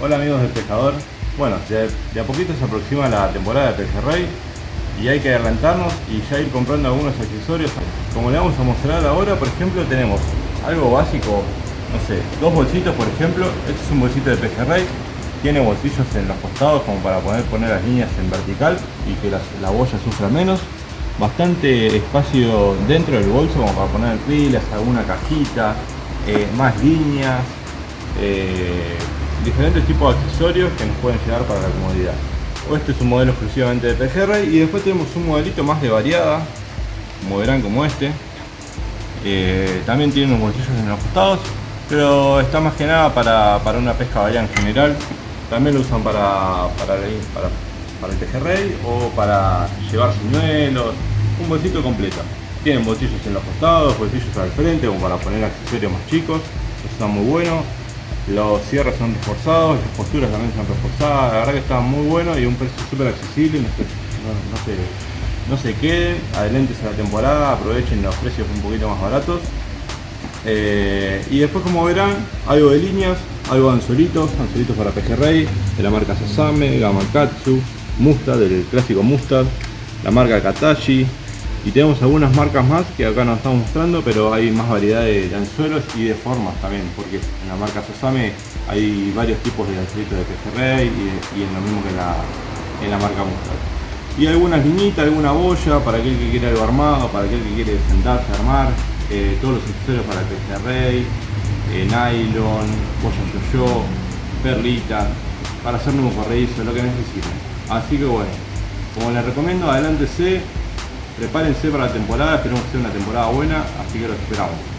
Hola amigos del pescador. Bueno, de, de a poquito se aproxima la temporada de pejerrey y hay que adelantarnos y ya ir comprando algunos accesorios. Como le vamos a mostrar ahora, por ejemplo, tenemos algo básico, no sé, dos bolsitos por ejemplo. Este es un bolsito de pejerrey, tiene bolsillos en los costados como para poder poner las líneas en vertical y que la boya sufra menos. Bastante espacio dentro del bolso como para poner pilas, alguna cajita, eh, más líneas, eh, diferentes tipos de accesorios que nos pueden llegar para la comodidad. Este es un modelo exclusivamente de pejerrey y después tenemos un modelito más de variada, como verán como este. Eh, también tiene unos bolsillos en los costados, pero está más que nada para, una pesca variada en general. También lo usan para, para, para, el pejerrey o para llevar señuelos, un bolsito completo. Tienen bolsillos en los costados, bolsillos al frente como para poner accesorios más chicos, eso está muy bueno los cierres son reforzados, las posturas también son reforzadas, la verdad que está muy bueno y un precio súper accesible, no, se, no se queden, a la temporada, aprovechen los precios un poquito más baratos. Eh, y después como verán, algo de líneas, algo de anzuelitos, anzuelitos para pejerrey, de la marca Sasame, Gamakatsu, Mustad, del clásico Mustad, la marca Katashi, y tenemos algunas marcas más que acá nos estamos mostrando pero hay más variedad de, anzuelos y de formas también porque en la marca Sosame hay varios tipos de anzuelitos de pejerrey y, y en lo mismo que en la, en la marca Mustard. Y algunas liñitas, alguna boya para aquel que quiere algo armado, para aquel que quiere sentarse a armar eh, todos los accesorios para pejerrey eh, nylon, boya yo-yo, perlita para hacer nuevo corredizo, lo que necesiten. Así que bueno, como les recomiendo, adelántese Prepárense para la temporada, esperemos que sea una temporada buena, así que los esperamos.